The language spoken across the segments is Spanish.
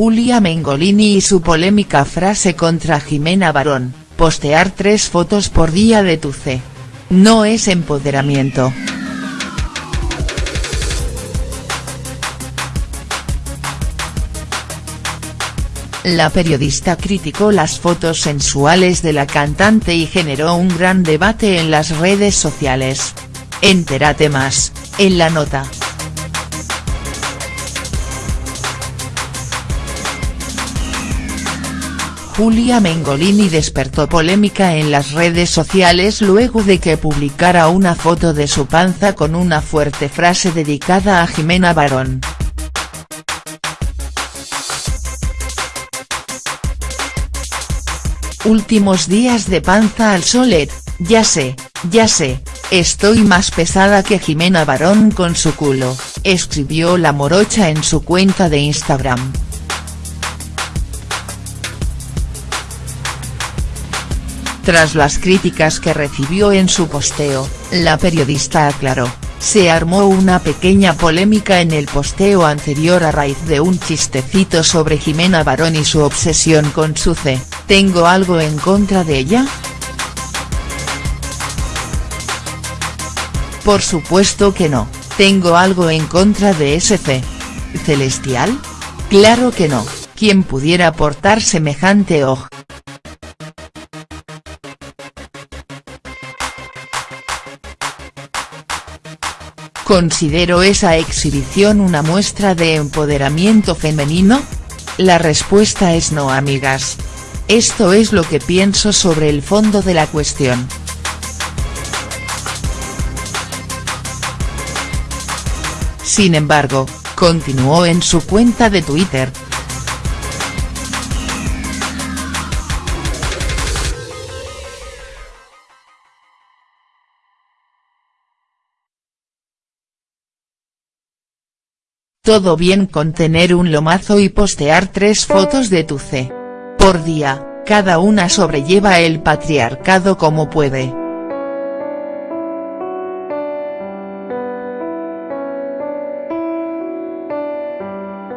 Julia Mengolini y su polémica frase contra Jimena Barón, postear tres fotos por día de tu C. No es empoderamiento. La periodista criticó las fotos sensuales de la cantante y generó un gran debate en las redes sociales. Entérate más, en la nota. Julia Mengolini despertó polémica en las redes sociales luego de que publicara una foto de su panza con una fuerte frase dedicada a Jimena Barón. Últimos días de panza al solet, ya sé, ya sé, estoy más pesada que Jimena Barón con su culo, escribió la morocha en su cuenta de Instagram. Tras las críticas que recibió en su posteo, la periodista aclaró, se armó una pequeña polémica en el posteo anterior a raíz de un chistecito sobre Jimena Barón y su obsesión con su C, ¿tengo algo en contra de ella?. Por supuesto que no, ¿tengo algo en contra de ese C. ¿Celestial? Claro que no, ¿quién pudiera aportar semejante oj?. ¿Considero esa exhibición una muestra de empoderamiento femenino? La respuesta es no amigas. Esto es lo que pienso sobre el fondo de la cuestión. Sin embargo, continuó en su cuenta de Twitter, Todo bien con tener un lomazo y postear tres fotos de tu C. Por día, cada una sobrelleva el patriarcado como puede.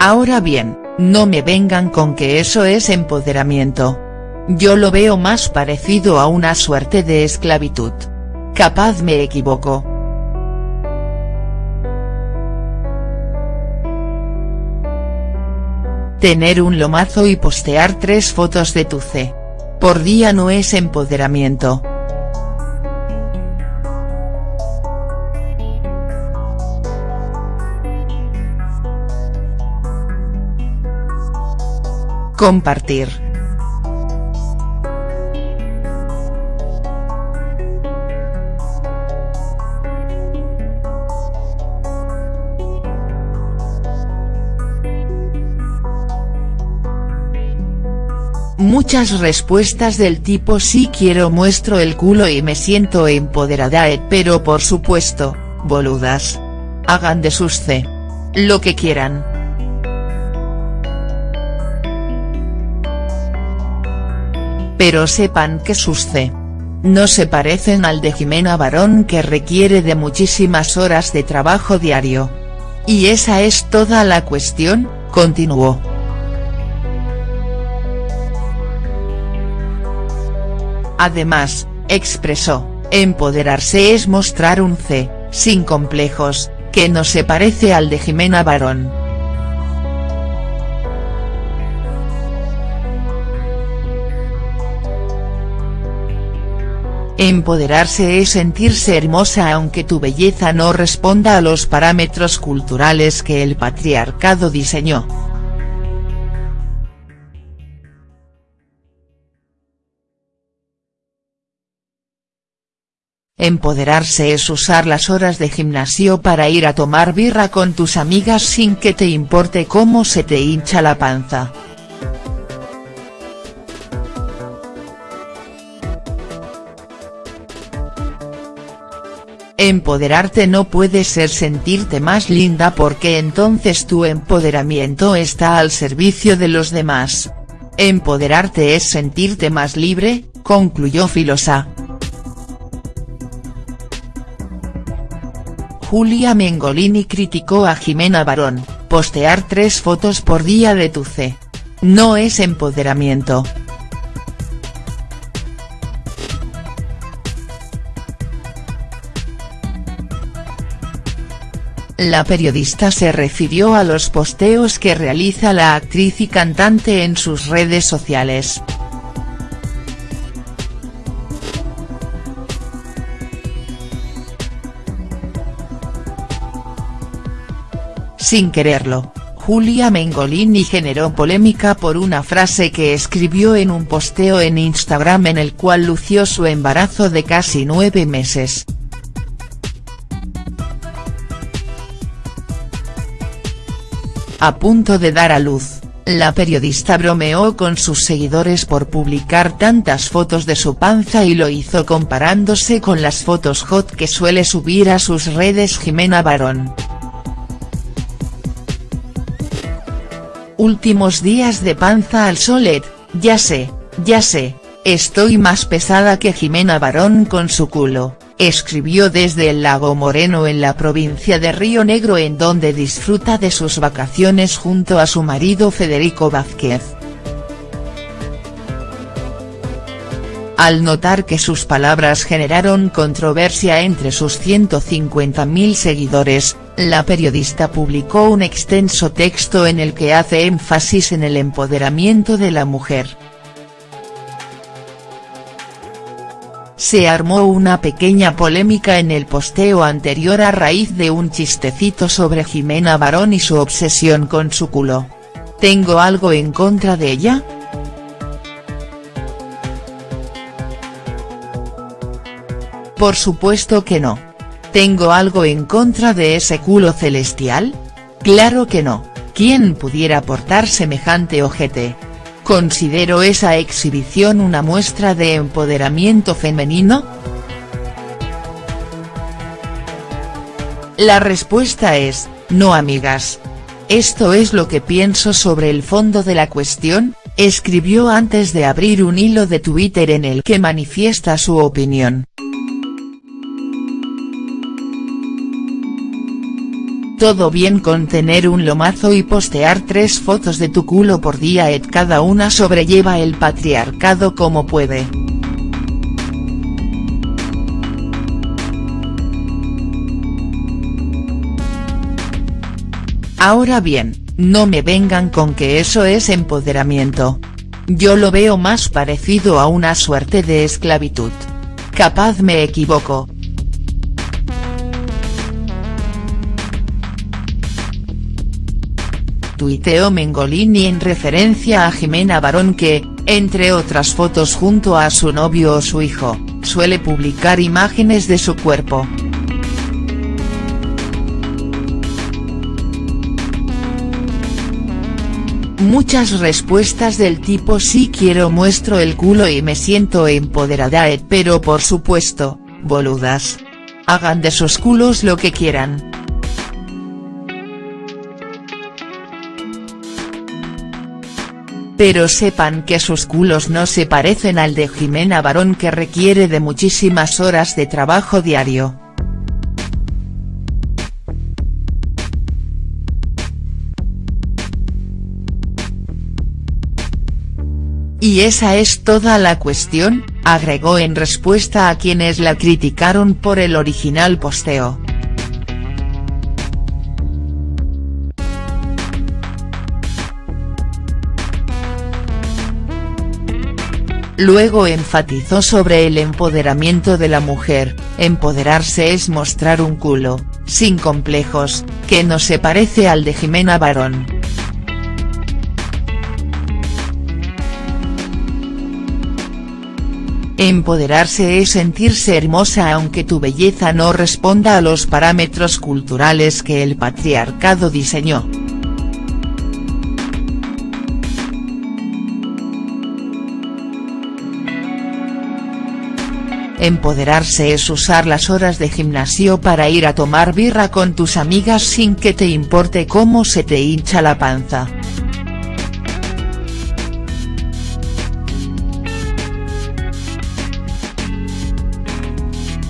Ahora bien, no me vengan con que eso es empoderamiento. Yo lo veo más parecido a una suerte de esclavitud. Capaz me equivoco. Tener un lomazo y postear tres fotos de tu C. Por día no es empoderamiento. Compartir. Muchas respuestas del tipo sí quiero muestro el culo y me siento empoderada eh, pero por supuesto, boludas. Hagan de sus C. Lo que quieran. Pero sepan que sus C. No se parecen al de Jimena Barón que requiere de muchísimas horas de trabajo diario. Y esa es toda la cuestión, continuó. Además, expresó, empoderarse es mostrar un C, sin complejos, que no se parece al de Jimena Barón. Empoderarse es sentirse hermosa aunque tu belleza no responda a los parámetros culturales que el patriarcado diseñó. Empoderarse es usar las horas de gimnasio para ir a tomar birra con tus amigas sin que te importe cómo se te hincha la panza. Empoderarte no puede ser sentirte más linda porque entonces tu empoderamiento está al servicio de los demás. Empoderarte es sentirte más libre, concluyó Filosa. Julia Mengolini criticó a Jimena Barón, postear tres fotos por día de tu C, no es empoderamiento. La periodista se refirió a los posteos que realiza la actriz y cantante en sus redes sociales. Sin quererlo, Julia Mengolini generó polémica por una frase que escribió en un posteo en Instagram en el cual lució su embarazo de casi nueve meses. A punto de dar a luz, la periodista bromeó con sus seguidores por publicar tantas fotos de su panza y lo hizo comparándose con las fotos hot que suele subir a sus redes Jimena Barón. Últimos días de panza al solet, ya sé, ya sé, estoy más pesada que Jimena Barón con su culo. Escribió desde el Lago Moreno en la provincia de Río Negro en donde disfruta de sus vacaciones junto a su marido Federico Vázquez. Al notar que sus palabras generaron controversia entre sus 150.000 seguidores, la periodista publicó un extenso texto en el que hace énfasis en el empoderamiento de la mujer. se armó una pequeña polémica en el posteo anterior a raíz de un chistecito sobre Jimena Barón y su obsesión con su culo. ¿Tengo algo en contra de ella?. Por supuesto que no. ¿Tengo algo en contra de ese culo celestial? Claro que no, ¿quién pudiera portar semejante ojete?. ¿Considero esa exhibición una muestra de empoderamiento femenino?. La respuesta es, no amigas. Esto es lo que pienso sobre el fondo de la cuestión, escribió antes de abrir un hilo de Twitter en el que manifiesta su opinión. Todo bien con tener un lomazo y postear tres fotos de tu culo por día et cada una sobrelleva el patriarcado como puede. Ahora bien, no me vengan con que eso es empoderamiento. Yo lo veo más parecido a una suerte de esclavitud. Capaz me equivoco, tuiteó Mengolini en referencia a Jimena Barón que, entre otras fotos junto a su novio o su hijo, suele publicar imágenes de su cuerpo. Muchas respuestas del tipo sí quiero muestro el culo y me siento empoderada pero por supuesto, boludas. Hagan de sus culos lo que quieran. Pero sepan que sus culos no se parecen al de Jimena Barón que requiere de muchísimas horas de trabajo diario. Y esa es toda la cuestión, agregó en respuesta a quienes la criticaron por el original posteo. Luego enfatizó sobre el empoderamiento de la mujer, empoderarse es mostrar un culo, sin complejos, que no se parece al de Jimena Barón. Empoderarse es sentirse hermosa aunque tu belleza no responda a los parámetros culturales que el patriarcado diseñó. Empoderarse es usar las horas de gimnasio para ir a tomar birra con tus amigas sin que te importe cómo se te hincha la panza.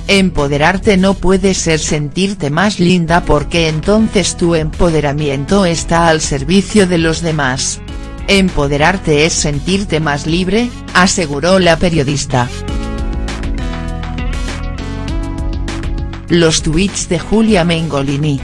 Empoderarte no puede ser sentirte más linda porque entonces tu empoderamiento está al servicio de los demás. Empoderarte es sentirte más libre, aseguró la periodista. Los tweets de Julia Mengolini.